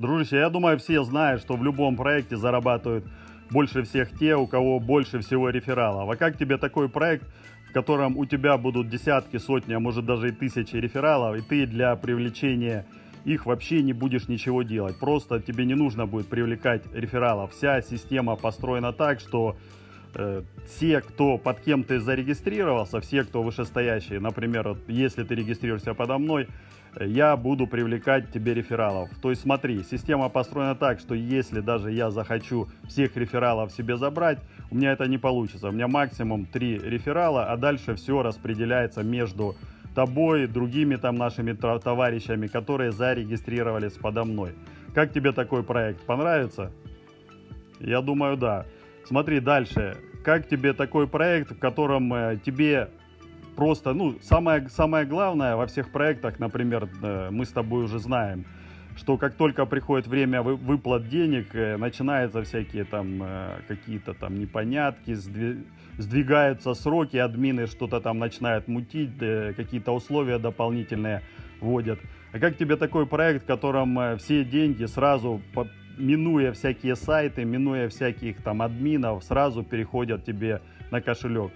Дружище, я думаю, все знают, что в любом проекте зарабатывают больше всех те, у кого больше всего рефералов. А как тебе такой проект, в котором у тебя будут десятки, сотни, а может даже и тысячи рефералов, и ты для привлечения их вообще не будешь ничего делать. Просто тебе не нужно будет привлекать рефералов. Вся система построена так, что э, все, кто под кем ты зарегистрировался, все, кто вышестоящие, например, вот, если ты регистрируешься подо мной, я буду привлекать тебе рефералов. То есть смотри, система построена так, что если даже я захочу всех рефералов себе забрать, у меня это не получится. У меня максимум 3 реферала, а дальше все распределяется между тобой, другими там нашими товарищами, которые зарегистрировались подо мной. Как тебе такой проект? Понравится? Я думаю, да. Смотри дальше. Как тебе такой проект, в котором э, тебе просто, ну, самое, самое главное во всех проектах, например, э, мы с тобой уже знаем, что как только приходит время вы, выплат денег, э, начинаются всякие там э, какие-то там непонятки, сдви, сдвигаются сроки, админы что-то там начинают мутить, какие-то условия дополнительные вводят. А как тебе такой проект, в котором все деньги сразу минуя всякие сайты, минуя всяких там админов, сразу переходят тебе на кошелек.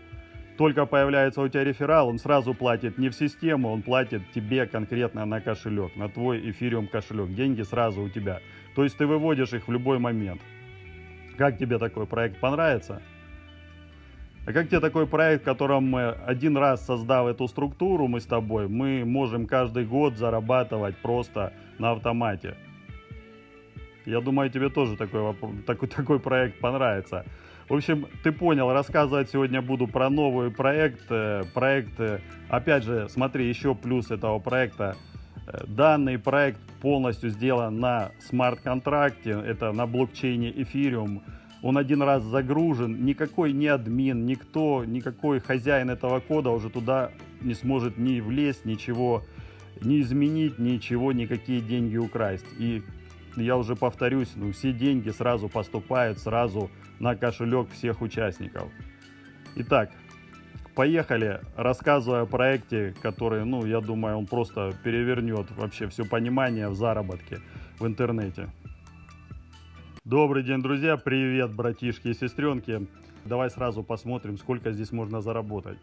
Только появляется у тебя реферал, он сразу платит не в систему, он платит тебе конкретно на кошелек, на твой эфириум кошелек. Деньги сразу у тебя. То есть ты выводишь их в любой момент. Как тебе такой проект понравится? А как тебе такой проект, в котором мы один раз создав эту структуру, мы с тобой, мы можем каждый год зарабатывать просто на автомате? Я думаю, тебе тоже такой, такой, такой проект понравится. В общем, ты понял, рассказывать сегодня буду про новый проект. Э, проект, э, опять же, смотри, еще плюс этого проекта. Э, данный проект полностью сделан на смарт-контракте, это на блокчейне Ethereum. Он один раз загружен, никакой ни админ, никто, никакой хозяин этого кода уже туда не сможет ни влезть, ничего не изменить, ничего, никакие деньги украсть. И я уже повторюсь, ну, все деньги сразу поступают сразу на кошелек всех участников. Итак, поехали, рассказывая о проекте, который, ну, я думаю, он просто перевернет вообще все понимание в заработке в интернете. Добрый день, друзья! Привет, братишки и сестренки! Давай сразу посмотрим, сколько здесь можно заработать.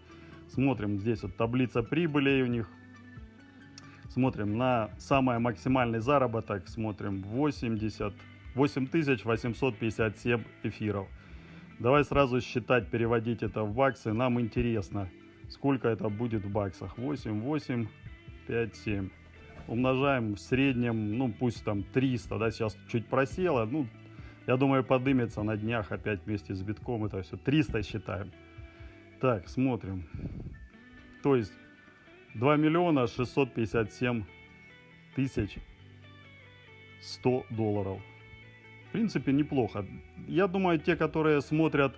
Смотрим, здесь вот таблица прибылей у них Смотрим на самый максимальный заработок, смотрим 80, 8857 эфиров. Давай сразу считать, переводить это в баксы. Нам интересно, сколько это будет в баксах. 8, 8, 5, 7. Умножаем в среднем, ну пусть там 300, да, сейчас чуть просело. Ну, я думаю, подымется на днях опять вместе с битком. Это все 300 считаем. Так, смотрим. То есть 2 миллиона 657 тысяч 100 долларов. В принципе, неплохо. Я думаю, те, которые смотрят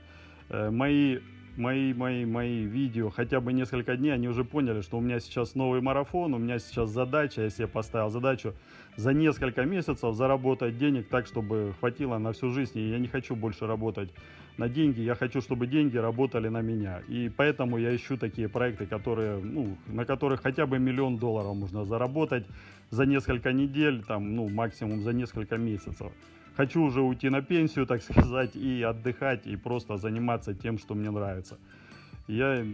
э, мои мои, мои, мои видео хотя бы несколько дней, они уже поняли, что у меня сейчас новый марафон, у меня сейчас задача, я себе поставил задачу за несколько месяцев заработать денег так, чтобы хватило на всю жизнь. И я не хочу больше работать на деньги, я хочу, чтобы деньги работали на меня. И поэтому я ищу такие проекты, которые, ну, на которых хотя бы миллион долларов можно заработать за несколько недель, там, ну, максимум за несколько месяцев хочу уже уйти на пенсию, так сказать, и отдыхать, и просто заниматься тем, что мне нравится. Я,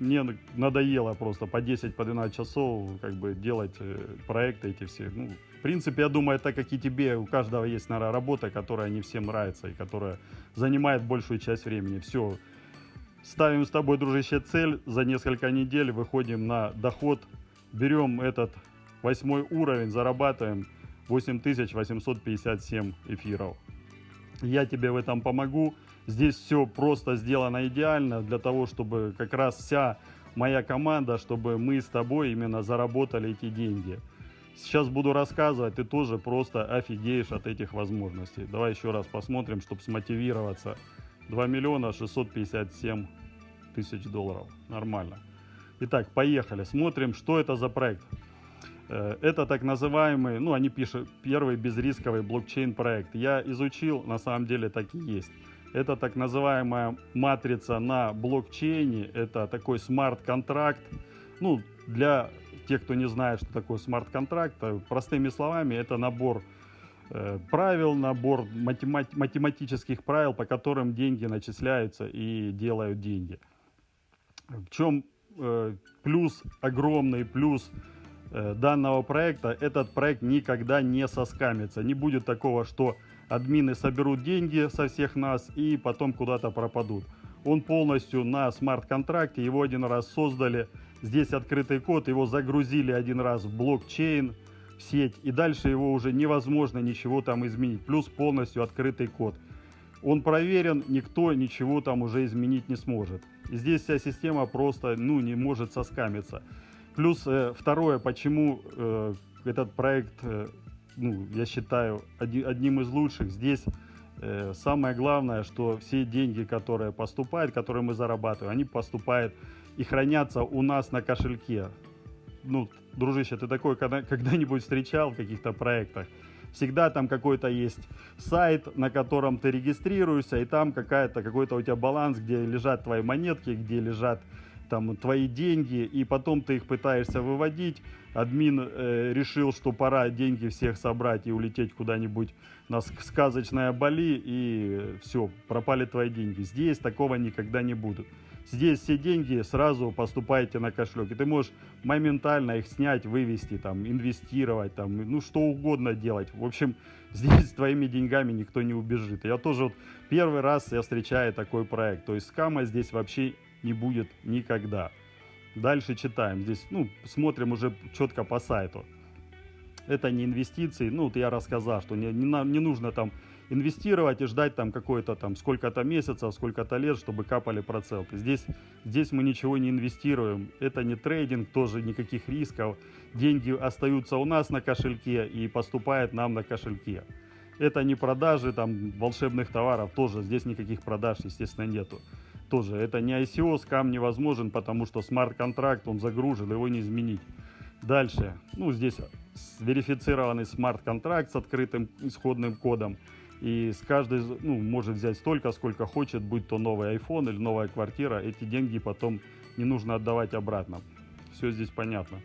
мне надоело просто по 10, по 12 часов как бы делать э, проекты эти все. Ну, принципе, я думаю, так как и тебе, у каждого есть, наверное, работа, которая не всем нравится и которая занимает большую часть времени. Все, ставим с тобой, дружище, цель, за несколько недель выходим на доход, берем этот восьмой уровень, зарабатываем 8857 эфиров. Я тебе в этом помогу. Здесь все просто сделано идеально для того, чтобы как раз вся моя команда, чтобы мы с тобой именно заработали эти деньги. Сейчас буду рассказывать, ты тоже просто офигеешь от этих возможностей. Давай еще раз посмотрим, чтобы смотивироваться. 2 миллиона 657 тысяч долларов. Нормально. Итак, поехали. Смотрим, что это за проект. Э, это так называемый, ну они пишут, первый безрисковый блокчейн-проект. Я изучил, на самом деле так и есть. Это так называемая матрица на блокчейне, это такой смарт-контракт. Ну, для тех, кто не знает, что такое смарт-контракт, э, простыми словами, это набор э, правил, набор математи математических правил, по которым деньги начисляются и делают деньги. В чем э, плюс, огромный плюс э, данного проекта, этот проект никогда не соскамится. Не будет такого, что админы соберут деньги со всех нас и потом куда-то пропадут. Он полностью на смарт-контракте, его один раз создали, здесь открытый код, его загрузили один раз в блокчейн, в сеть, и дальше его уже невозможно ничего там изменить, плюс полностью открытый код. Он проверен, никто ничего там уже изменить не сможет. И здесь вся система просто ну, не может соскамиться. Плюс э, второе, почему э, этот проект, э, ну, я считаю, оди, одним из лучших. Здесь самое главное, что все деньги, которые поступают, которые мы зарабатываем, они поступают и хранятся у нас на кошельке. Ну, дружище, ты такой когда-нибудь встречал в каких-то проектах? всегда там какой-то есть сайт, на котором ты регистрируешься, и там какая-то, какой-то у тебя баланс, где лежат твои монетки, где лежат там твои деньги, и потом ты их пытаешься выводить. Админ э, решил, что пора деньги всех собрать и улететь куда-нибудь на сказочное Бали, и все, пропали твои деньги. Здесь такого никогда не будет. Здесь все деньги сразу поступаете на кошелек. И ты можешь моментально их снять, вывести, там, инвестировать, там, ну что угодно делать. В общем, здесь с твоими деньгами никто не убежит. Я тоже вот первый раз я встречаю такой проект. То есть скама здесь вообще не будет никогда. Дальше читаем. Здесь, ну, смотрим уже четко по сайту. Это не инвестиции. Ну, вот я рассказал, что не, не, не нужно там инвестировать и ждать там какое-то там сколько-то месяцев, сколько-то лет, чтобы капали проценты. Здесь, здесь мы ничего не инвестируем. Это не трейдинг, тоже никаких рисков. Деньги остаются у нас на кошельке и поступают нам на кошельке. Это не продажи там волшебных товаров, тоже здесь никаких продаж, естественно, нету. Тоже это не ICO, скам невозможен, потому что смарт-контракт, он загружен, его не изменить. Дальше, ну здесь верифицированный смарт-контракт с открытым исходным кодом. И с каждой, ну, может взять столько, сколько хочет, будь то новый iPhone или новая квартира, эти деньги потом не нужно отдавать обратно. Все здесь понятно.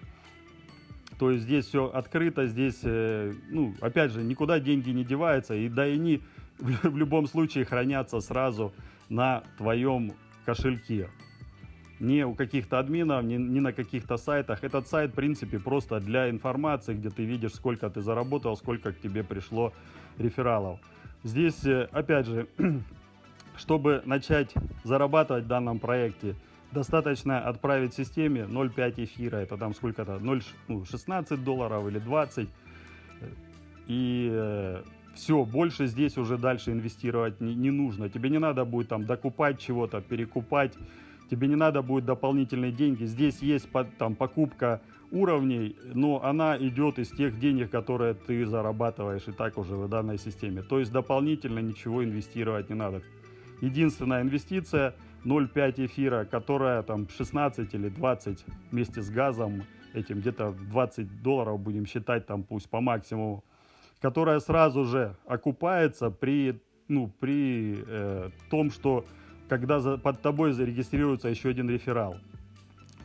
То есть здесь все открыто, здесь, э, ну, опять же, никуда деньги не деваются, и да и они в любом случае хранятся сразу на твоем кошельке. Не у каких-то админов, не, не на каких-то сайтах. Этот сайт, в принципе, просто для информации, где ты видишь, сколько ты заработал, сколько к тебе пришло рефералов. Здесь, э, опять же, чтобы начать зарабатывать в данном проекте, достаточно отправить системе 0,5 эфира, это там сколько-то, 0, ну, 16 долларов или 20. И э, все, больше здесь уже дальше инвестировать не, не нужно. Тебе не надо будет там докупать чего-то, перекупать. Тебе не надо будет дополнительные деньги. Здесь есть там покупка уровней, но она идет из тех денег, которые ты зарабатываешь и так уже в данной системе. То есть дополнительно ничего инвестировать не надо. Единственная инвестиция 0,5 эфира, которая там 16 или 20 вместе с газом, этим где-то 20 долларов будем считать там пусть по максимуму, которая сразу же окупается при, ну, при э, том, что когда за, под тобой зарегистрируется еще один реферал.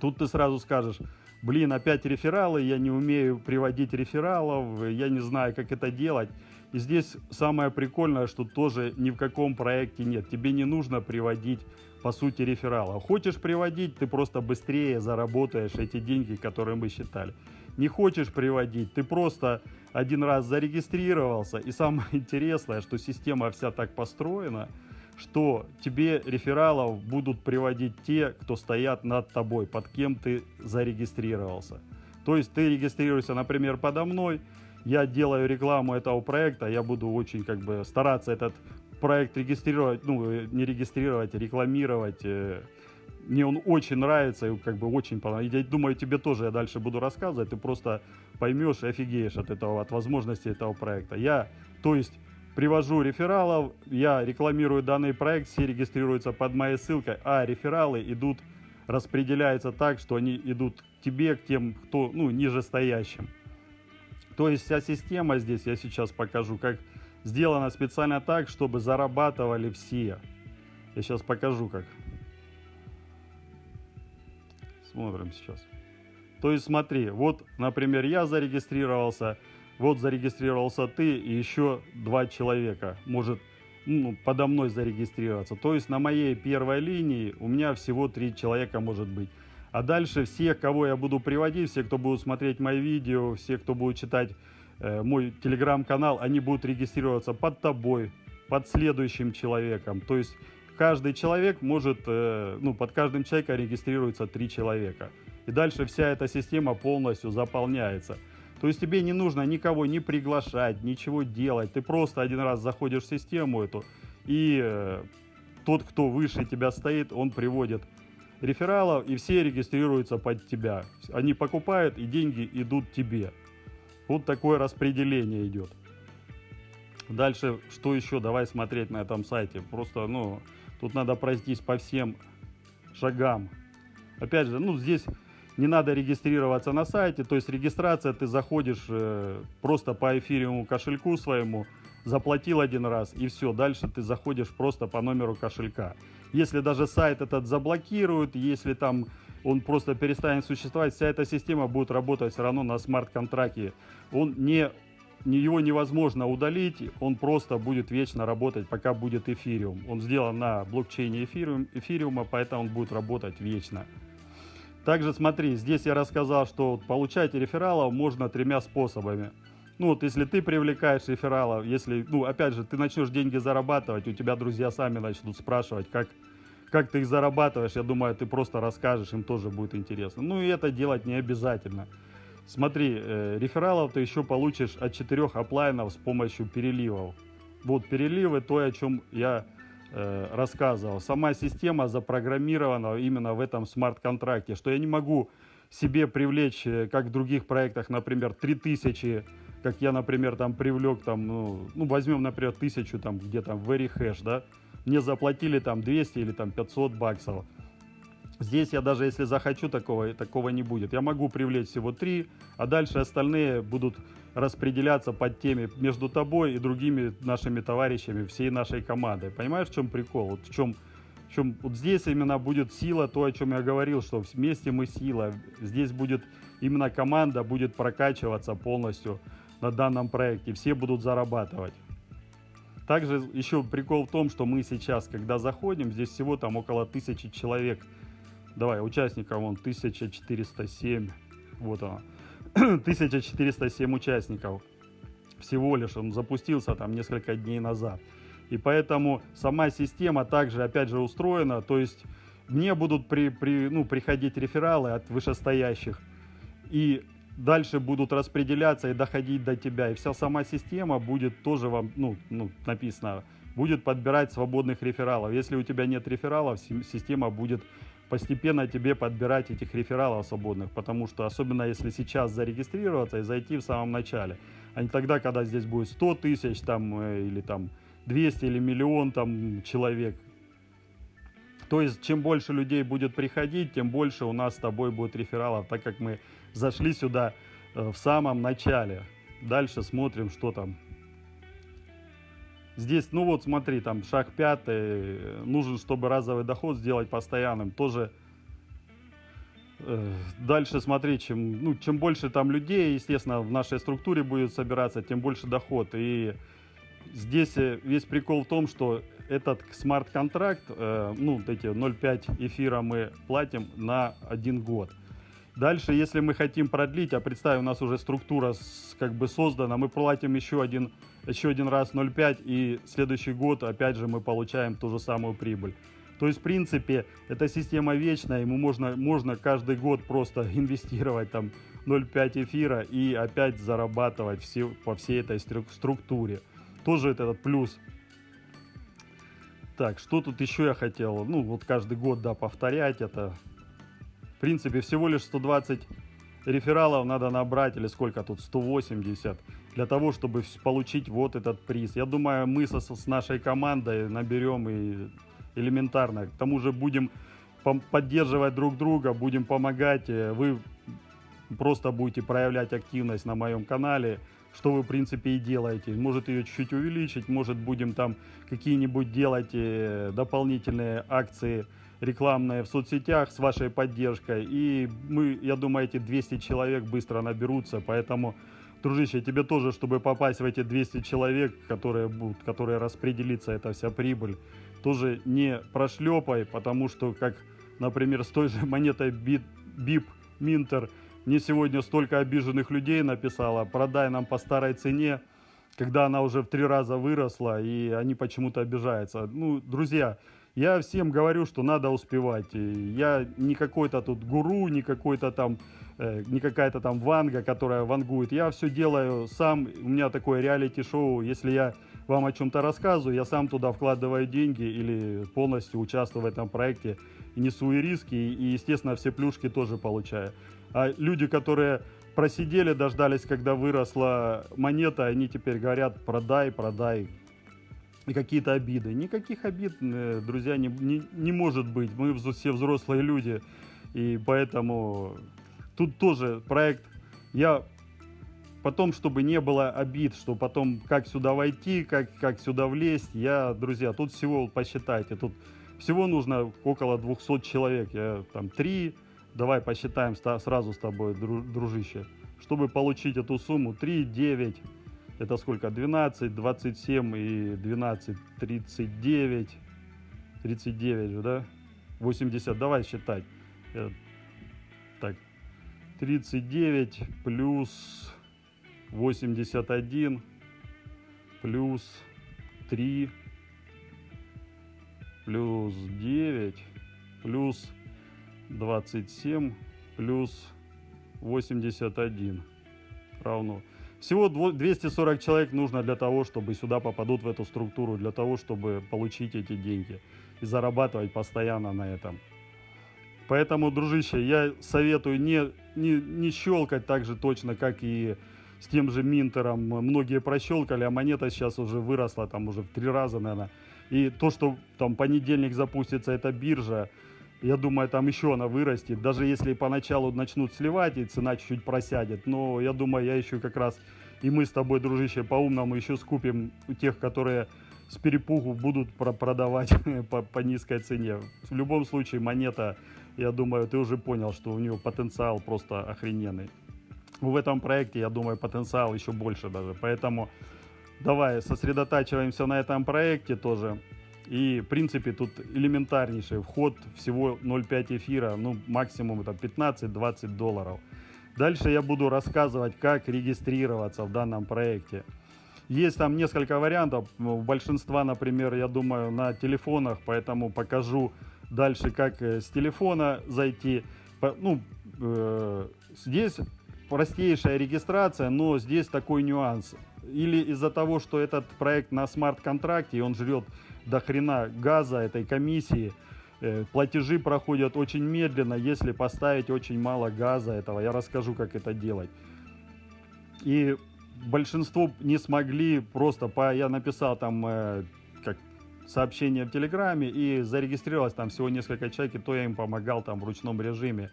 Тут ты сразу скажешь, блин, опять рефералы, я не умею приводить рефералов, я не знаю, как это делать. И здесь самое прикольное, что тоже ни в каком проекте нет. Тебе не нужно приводить, по сути, рефералов. Хочешь приводить, ты просто быстрее заработаешь эти деньги, которые мы считали. Не хочешь приводить, ты просто один раз зарегистрировался. И самое интересное, что система вся так построена, что тебе рефералов будут приводить те, кто стоят над тобой, под кем ты зарегистрировался. То есть ты регистрируешься, например, подо мной, я делаю рекламу этого проекта, я буду очень как бы стараться этот проект регистрировать, ну, не регистрировать, а рекламировать. Мне он очень нравится и как бы очень понравился. Я думаю, тебе тоже я дальше буду рассказывать, ты просто поймешь и офигеешь от этого, от возможностей этого проекта. Я, то есть, привожу рефералов, я рекламирую данный проект, все регистрируются под моей ссылкой, а рефералы идут, распределяются так, что они идут к тебе, к тем, кто, ну, ниже стоящим. То есть вся система здесь, я сейчас покажу, как сделана специально так, чтобы зарабатывали все. Я сейчас покажу, как. Смотрим сейчас. То есть смотри, вот, например, я зарегистрировался, вот зарегистрировался ты и еще два человека может ну, подо мной зарегистрироваться. То есть на моей первой линии у меня всего три человека может быть. А дальше всех, кого я буду приводить, все, кто будут смотреть мои видео, все, кто будет читать э, мой телеграм-канал, они будут регистрироваться под тобой, под следующим человеком. То есть каждый человек может, э, ну, под каждым человеком регистрируется три человека. И дальше вся эта система полностью заполняется. То есть тебе не нужно никого не приглашать, ничего делать. Ты просто один раз заходишь в систему эту, и э, тот, кто выше тебя стоит, он приводит рефералов, и все регистрируются под тебя. Они покупают, и деньги идут тебе. Вот такое распределение идет. Дальше, что еще? Давай смотреть на этом сайте. Просто, ну, тут надо пройтись по всем шагам. Опять же, ну, здесь не надо регистрироваться на сайте, то есть регистрация, ты заходишь э, просто по эфириуму кошельку своему, заплатил один раз и все, дальше ты заходишь просто по номеру кошелька. Если даже сайт этот заблокируют, если там он просто перестанет существовать, вся эта система будет работать все равно на смарт-контракте. Он не, его невозможно удалить, он просто будет вечно работать, пока будет эфириум. Он сделан на блокчейне эфириум, эфириума, поэтому он будет работать вечно. Также смотри, здесь я рассказал, что получать рефералов можно тремя способами. Ну вот если ты привлекаешь рефералов, если, ну опять же, ты начнешь деньги зарабатывать, у тебя друзья сами начнут спрашивать, как, как ты их зарабатываешь, я думаю, ты просто расскажешь, им тоже будет интересно. Ну и это делать не обязательно. Смотри, э, рефералов ты еще получишь от четырех оплайнов с помощью переливов. Вот переливы, то, о чем я Э, рассказывал. Сама система запрограммирована именно в этом смарт-контракте, что я не могу себе привлечь, э, как в других проектах, например, 3000, как я, например, там привлек, там, ну, ну возьмем, например, 1000, там, где там, very hash, да, мне заплатили там 200 или там 500 баксов. Здесь я даже если захочу, такого, такого не будет. Я могу привлечь всего 3, а дальше остальные будут распределяться под теми между тобой и другими нашими товарищами, всей нашей командой. Понимаешь, в чем прикол? Вот в чем, в чем вот здесь именно будет сила, то, о чем я говорил, что вместе мы сила. Здесь будет именно команда будет прокачиваться полностью на данном проекте. Все будут зарабатывать. Также еще прикол в том, что мы сейчас, когда заходим, здесь всего там около тысячи человек. Давай, участников вон 1407. Вот оно. 1407 участников всего лишь, он запустился там несколько дней назад. И поэтому сама система также, опять же, устроена, то есть мне будут при, при, ну, приходить рефералы от вышестоящих, и дальше будут распределяться и доходить до тебя. И вся сама система будет тоже вам, ну, ну написано, будет подбирать свободных рефералов. Если у тебя нет рефералов, система будет постепенно тебе подбирать этих рефералов свободных, потому что особенно если сейчас зарегистрироваться и зайти в самом начале, а не тогда, когда здесь будет 100 тысяч там э, или там 200 или миллион там человек. То есть, чем больше людей будет приходить, тем больше у нас с тобой будет рефералов, так как мы зашли сюда э, в самом начале. Дальше смотрим, что там Здесь, ну вот смотри, там шаг пятый, нужен, чтобы разовый доход сделать постоянным, тоже э, дальше смотри, чем, ну, чем больше там людей, естественно, в нашей структуре будет собираться, тем больше доход. И здесь э, весь прикол в том, что этот смарт-контракт, э, ну, эти 0,5 эфира мы платим на один год. Дальше, если мы хотим продлить, а представь, у нас уже структура с, как бы создана, мы платим еще один еще один раз 0,5 и следующий год опять же мы получаем ту же самую прибыль. То есть, в принципе, эта система вечная, ему можно, можно каждый год просто инвестировать там 0,5 эфира и опять зарабатывать все, по всей этой структуре. Тоже это этот плюс. Так, что тут еще я хотел? Ну, вот каждый год, да, повторять это. В принципе, всего лишь 120 рефералов надо набрать, или сколько тут, 180 для того, чтобы получить вот этот приз. Я думаю, мы со, с нашей командой наберем и элементарно. К тому же будем поддерживать друг друга, будем помогать. Э, вы просто будете проявлять активность на моем канале, что вы, в принципе, и делаете. Может ее чуть-чуть увеличить, может будем там какие-нибудь делать э, дополнительные акции рекламные в соцсетях с вашей поддержкой. И мы, я думаю, эти 200 человек быстро наберутся, поэтому дружище, тебе тоже, чтобы попасть в эти 200 человек, которые будут, которые распределится эта вся прибыль, тоже не прошлепай, потому что, как, например, с той же монетой BIP Минтер, мне сегодня столько обиженных людей написала, продай нам по старой цене, когда она уже в три раза выросла, и они почему-то обижаются. Ну, друзья, я всем говорю, что надо успевать. Я не какой-то тут гуру, не какой-то там, э, не какая-то там ванга, которая вангует. Я все делаю сам. У меня такое реалити-шоу. Если я вам о чем-то рассказываю, я сам туда вкладываю деньги или полностью участвую в этом проекте несу и риски, и, естественно, все плюшки тоже получаю. А люди, которые просидели, дождались, когда выросла монета, они теперь говорят, продай, продай, и какие-то обиды. Никаких обид, э, друзья, не, не, не может быть. Мы все взрослые люди, и поэтому тут тоже проект. Я потом, чтобы не было обид, что потом как сюда войти, как, как сюда влезть, я, друзья, тут всего посчитайте, тут всего нужно около 200 человек, я там 3, давай посчитаем сразу с тобой, дружище, чтобы получить эту сумму, 3, 9, это сколько? 12, 27 и 12, 39. 39 же, да? 80, давай считать. Э, так, 39 плюс 81 плюс 3 плюс 9 плюс 27 плюс 81 равно всего 240 человек нужно для того, чтобы сюда попадут в эту структуру, для того, чтобы получить эти деньги и зарабатывать постоянно на этом. Поэтому, дружище, я советую не, не, не щелкать так же точно, как и с тем же Минтером. Многие прощелкали, а монета сейчас уже выросла, там уже в три раза, наверное. И то, что там понедельник запустится эта биржа, я думаю, там еще она вырастет. Даже если поначалу начнут сливать, и цена чуть-чуть просядет. Но я думаю, я еще как раз, и мы с тобой, дружище, по-умному еще скупим у тех, которые с перепугу будут продавать по, по низкой цене. В любом случае, монета, я думаю, ты уже понял, что у нее потенциал просто охрененный. В этом проекте, я думаю, потенциал еще больше даже. Поэтому давай сосредотачиваемся на этом проекте тоже. И, в принципе, тут элементарнейший вход, всего 0,5 эфира, ну, максимум это 15-20 долларов. Дальше я буду рассказывать, как регистрироваться в данном проекте. Есть там несколько вариантов, у большинства, например, я думаю, на телефонах, поэтому покажу дальше, как э, с телефона зайти. Ну, э, здесь простейшая регистрация, но здесь такой нюанс. Или из-за того, что этот проект на смарт-контракте, и он жрет до хрена газа этой комиссии. Э, платежи проходят очень медленно, если поставить очень мало газа этого. Я расскажу, как это делать. И большинство не смогли просто по... Я написал там э, как сообщение в Телеграме и зарегистрировалось там всего несколько человек, и то я им помогал там в ручном режиме.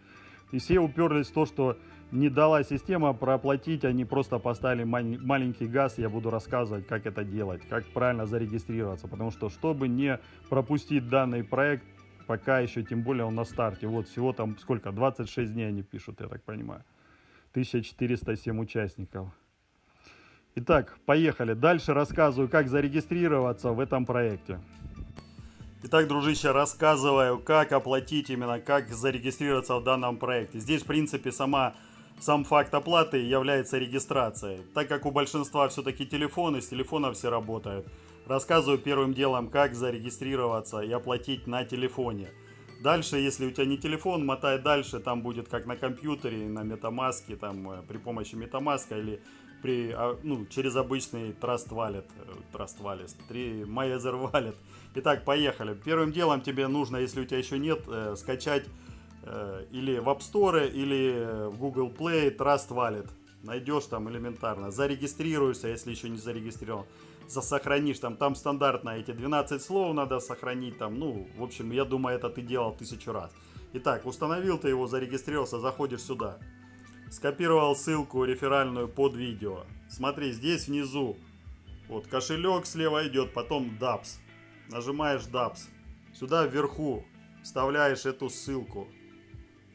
И все уперлись в то, что не дала система проплатить, они просто поставили маленький газ, я буду рассказывать, как это делать, как правильно зарегистрироваться, потому что, чтобы не пропустить данный проект, пока еще, тем более он на старте, вот всего там сколько, 26 дней они пишут, я так понимаю, 1407 участников. Итак, поехали. Дальше рассказываю, как зарегистрироваться в этом проекте. Итак, дружище, рассказываю, как оплатить именно, как зарегистрироваться в данном проекте. Здесь, в принципе, сама сам факт оплаты является регистрацией. Так как у большинства все-таки телефоны, с телефона все работают. Рассказываю первым делом, как зарегистрироваться и оплатить на телефоне. Дальше, если у тебя не телефон, мотай дальше, там будет как на компьютере, на метамаске, там э, при помощи метамаска или при, а, ну, через обычный Trust Wallet, э, Trust Wallet, 3 MyEther Wallet. Итак, поехали. Первым делом тебе нужно, если у тебя еще нет, э, скачать или в App Store, или в Google Play Trust Wallet. Найдешь там элементарно. Зарегистрируешься, если еще не зарегистрирован. Засохранишь там, там стандартно эти 12 слов надо сохранить там. Ну, в общем, я думаю, это ты делал тысячу раз. Итак, установил ты его, зарегистрировался, заходишь сюда. Скопировал ссылку реферальную под видео. Смотри, здесь внизу вот кошелек слева идет, потом DAPS. Нажимаешь DAPS. Сюда вверху вставляешь эту ссылку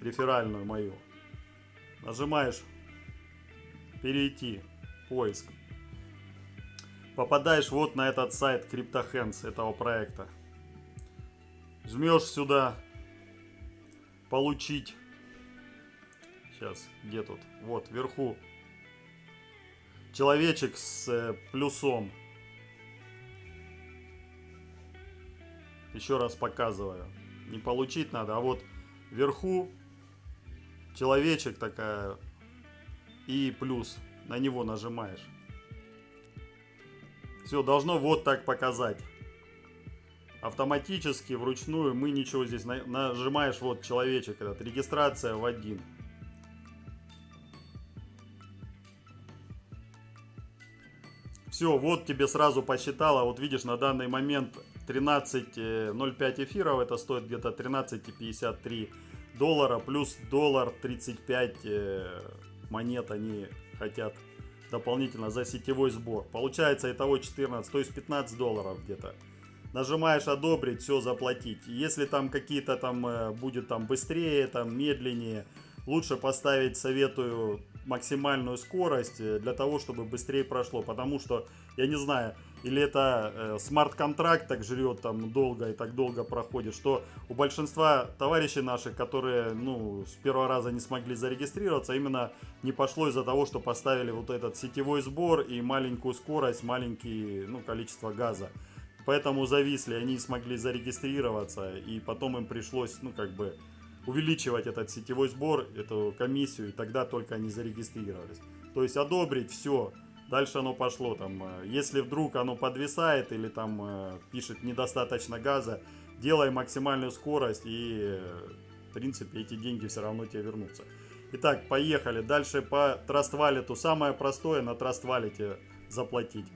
реферальную мою. Нажимаешь перейти. поиск. Попадаешь вот на этот сайт CryptoHands этого проекта. Жмешь сюда получить. Сейчас, где тут? Вот, вверху. Человечек с э, плюсом. Еще раз показываю. Не получить надо, а вот вверху человечек такая и плюс. На него нажимаешь. Все, должно вот так показать. Автоматически, вручную, мы ничего здесь... Нажимаешь вот человечек этот. Регистрация в один. Все, вот тебе сразу посчитала. Вот видишь, на данный момент 13.05 эфиров. Это стоит где-то 13.53 доллара. Плюс доллар 35 э, монет они хотят дополнительно за сетевой сбор. Получается итого 14, то есть 15 долларов где-то. Нажимаешь одобрить, все заплатить. Если там какие-то там э, будет там быстрее, там медленнее, лучше поставить, советую, максимальную скорость э, для того, чтобы быстрее прошло. Потому что, я не знаю, или это э, смарт-контракт так жрет там долго и так долго проходит, что у большинства товарищей наших, которые ну, с первого раза не смогли зарегистрироваться, именно не пошло из-за того, что поставили вот этот сетевой сбор и маленькую скорость, маленькое ну, количество газа. Поэтому зависли, они не смогли зарегистрироваться, и потом им пришлось, ну, как бы, увеличивать этот сетевой сбор, эту комиссию, и тогда только они зарегистрировались. То есть одобрить все, Дальше оно пошло там, э, если вдруг оно подвисает или там э, пишет недостаточно газа, делай максимальную скорость и э, в принципе эти деньги все равно тебе вернутся. Итак, поехали. Дальше по Wallet. Самое простое на Wallet заплатить.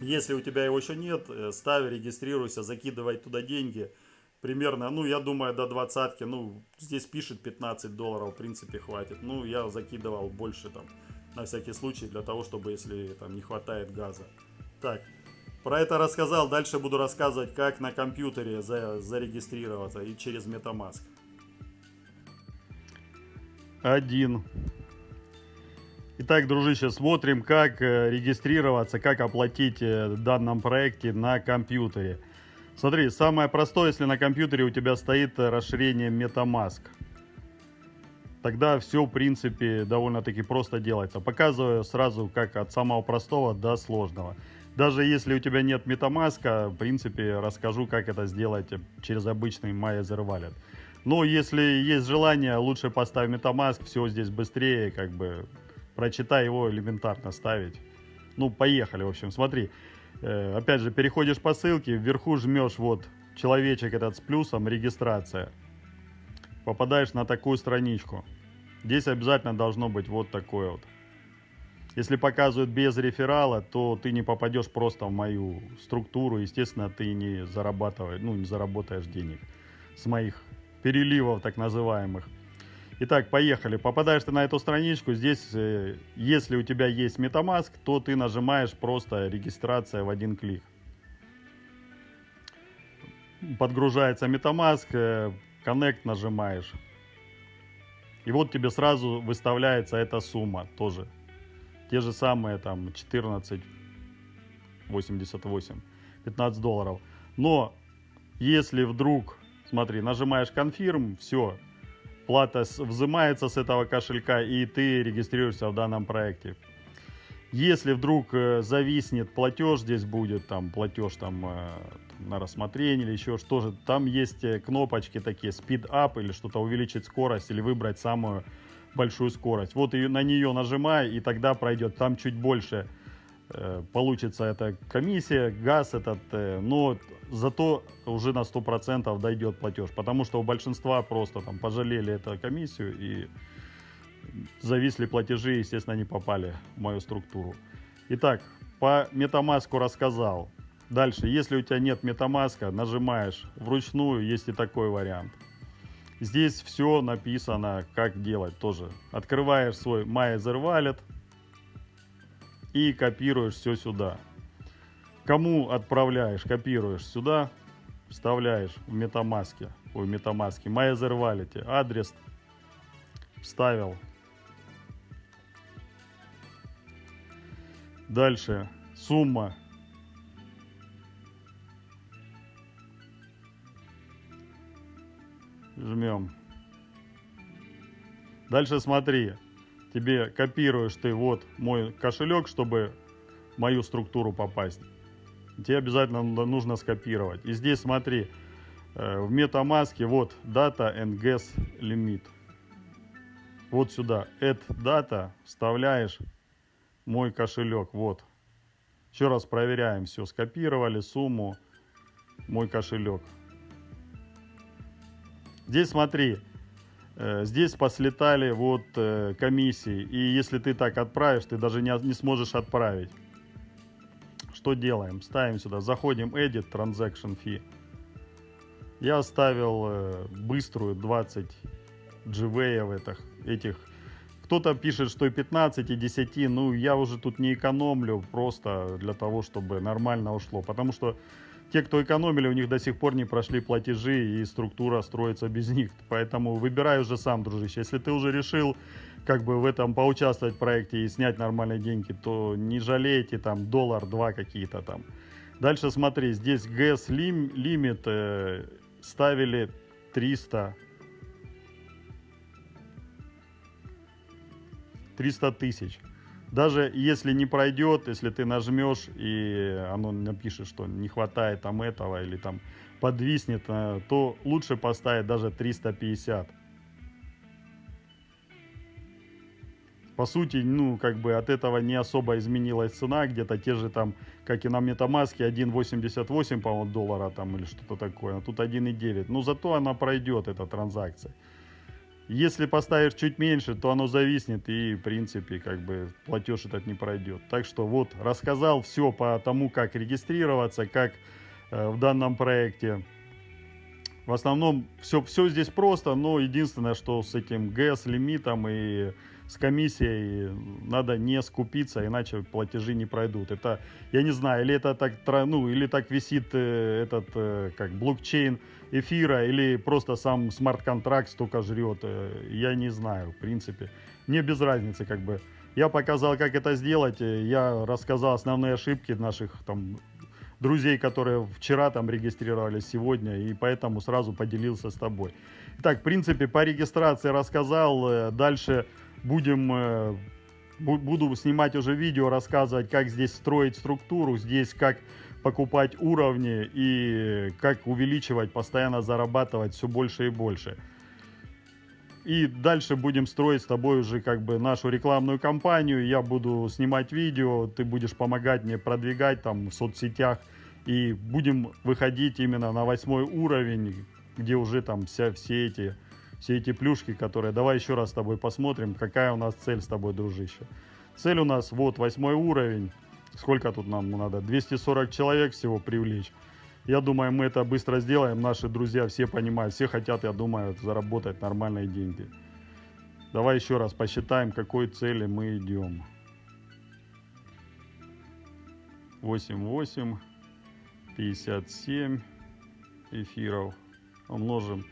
Если у тебя его еще нет, ставь, регистрируйся, закидывай туда деньги. Примерно, ну, я думаю, до двадцатки. Ну, здесь пишет 15 долларов, в принципе, хватит. Ну, я закидывал больше там на всякий случай, для того, чтобы, если там не хватает газа. Так, про это рассказал, дальше буду рассказывать, как на компьютере за, зарегистрироваться и через MetaMask. Один. Итак, дружище, смотрим, как э, регистрироваться, как оплатить э, в данном проекте на компьютере. Смотри, самое простое, если на компьютере у тебя стоит расширение MetaMask тогда все, в принципе, довольно-таки просто делается. Показываю сразу, как от самого простого до сложного. Даже если у тебя нет MetaMask, в принципе, расскажу, как это сделать через обычный MyEther Wallet. Но если есть желание, лучше поставь MetaMask, все здесь быстрее, как бы, прочитай его элементарно ставить. Ну, поехали, в общем, смотри. Э, опять же, переходишь по ссылке, вверху жмешь вот человечек этот с плюсом, регистрация попадаешь на такую страничку. Здесь обязательно должно быть вот такое вот. Если показывают без реферала, то ты не попадешь просто в мою структуру. Естественно, ты не зарабатываешь, ну, не заработаешь денег с моих переливов так называемых. Итак, поехали. Попадаешь ты на эту страничку. Здесь, э, если у тебя есть MetaMask, то ты нажимаешь просто регистрация в один клик. Подгружается MetaMask, э, Connect нажимаешь. И вот тебе сразу выставляется эта сумма тоже. Те же самые там 14,88, 15 долларов. Но если вдруг, смотри, нажимаешь confirm, все, плата взимается с этого кошелька и ты регистрируешься в данном проекте. Если вдруг э, зависнет платеж, здесь будет там платеж там э, на рассмотрение или еще что-то, там есть э, кнопочки такие, speed up или что-то увеличить скорость или выбрать самую большую скорость. Вот и на нее нажимай, и тогда пройдет. Там чуть больше э, получится эта комиссия, газ этот, э, но зато уже на 100% дойдет платеж, потому что у большинства просто там пожалели эту комиссию и зависли платежи, естественно, не попали в мою структуру. Итак, по MetaMask рассказал. Дальше, если у тебя нет MetaMask, нажимаешь вручную, есть и такой вариант. Здесь все написано, как делать тоже. Открываешь свой MyEther Wallet и копируешь все сюда. Кому отправляешь, копируешь сюда, вставляешь в MetaMask, ой, MetaMask, MyEther Wallet, адрес вставил, Дальше сумма. Жмем. Дальше смотри, тебе копируешь ты вот мой кошелек, чтобы в мою структуру попасть. Тебе обязательно нужно скопировать. И здесь смотри, э, в MetaMask вот Data and Gas Limit. Вот сюда, Add Data, вставляешь мой кошелек, вот. Еще раз проверяем, все, скопировали сумму, мой кошелек. Здесь смотри, э, здесь послетали вот э, комиссии, и если ты так отправишь, ты даже не, не сможешь отправить. Что делаем? Ставим сюда, заходим Edit Transaction Fee. Я оставил э, быструю 20 GV этих, этих кто-то пишет, что и 15, и 10. Ну, я уже тут не экономлю просто для того, чтобы нормально ушло. Потому что те, кто экономили, у них до сих пор не прошли платежи, и структура строится без них. Поэтому выбирай уже сам, дружище. Если ты уже решил как бы в этом поучаствовать в проекте и снять нормальные деньги, то не жалейте там доллар-два какие-то там. Дальше смотри, здесь ГЭС лимит э, ставили 300 300 тысяч. Даже если не пройдет, если ты нажмешь и оно напишет, что не хватает там этого или там подвиснет, э, то лучше поставить даже 350. По сути, ну, как бы от этого не особо изменилась цена, где-то те же там, как и на Metamask, 1.88, по-моему, доллара там или что-то такое, а тут 1.9. Но зато она пройдет, эта транзакция. Если поставишь чуть меньше, то оно зависнет и, в принципе, как бы платеж этот не пройдет. Так что вот, рассказал все по тому, как регистрироваться, как э, в данном проекте. В основном все, все здесь просто, но единственное, что с этим ГЭС лимитом и с комиссией надо не скупиться, иначе платежи не пройдут. Это, я не знаю, или это так, ну, или так висит э, этот, э, как блокчейн эфира, или просто сам смарт-контракт столько жрет, э, я не знаю, в принципе. Мне без разницы, как бы. Я показал, как это сделать, я рассказал основные ошибки наших там друзей, которые вчера там регистрировались сегодня, и поэтому сразу поделился с тобой. Так, в принципе, по регистрации рассказал, дальше будем, э, буду снимать уже видео, рассказывать, как здесь строить структуру, здесь как покупать уровни и как увеличивать, постоянно зарабатывать все больше и больше. И дальше будем строить с тобой уже как бы нашу рекламную кампанию. Я буду снимать видео, ты будешь помогать мне продвигать там в соцсетях. И будем выходить именно на восьмой уровень, где уже там вся, все эти все эти плюшки, которые... Давай еще раз с тобой посмотрим, какая у нас цель с тобой, дружище. Цель у нас вот восьмой уровень. Сколько тут нам надо? 240 человек всего привлечь. Я думаю, мы это быстро сделаем. Наши друзья все понимают, все хотят, я думаю, заработать нормальные деньги. Давай еще раз посчитаем, к какой цели мы идем. 8, 8, 57 эфиров умножим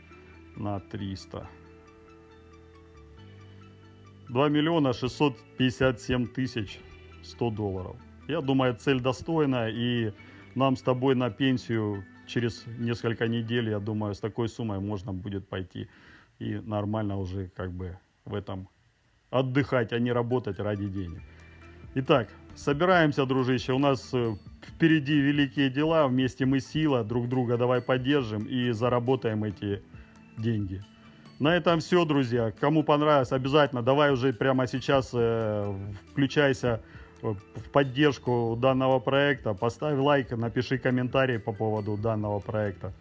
на 300. 2 миллиона 657 тысяч 100 долларов. Я думаю, цель достойная, и нам с тобой на пенсию через несколько недель, я думаю, с такой суммой можно будет пойти и нормально уже как бы в этом отдыхать, а не работать ради денег. Итак, собираемся, дружище, у нас э, впереди великие дела, вместе мы сила, друг друга давай поддержим и заработаем эти деньги. На этом все, друзья. Кому понравилось, обязательно давай уже прямо сейчас э, включайся в поддержку данного проекта. Поставь лайк, напиши комментарий по поводу данного проекта.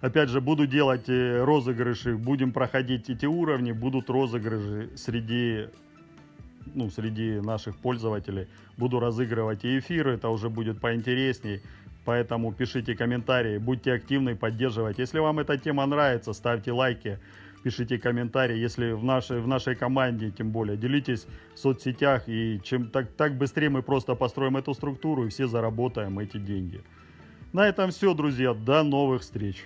Опять же, буду делать э, розыгрыши, будем проходить эти уровни, будут розыгрыши среди, ну, среди наших пользователей. Буду разыгрывать и эфиры, это уже будет поинтересней. Поэтому пишите комментарии, будьте активны, поддерживайте. Если вам эта тема нравится, ставьте лайки, пишите комментарии. Если в нашей, в нашей команде, тем более, делитесь в соцсетях. И чем так, так быстрее мы просто построим эту структуру и все заработаем эти деньги. На этом все, друзья. До новых встреч.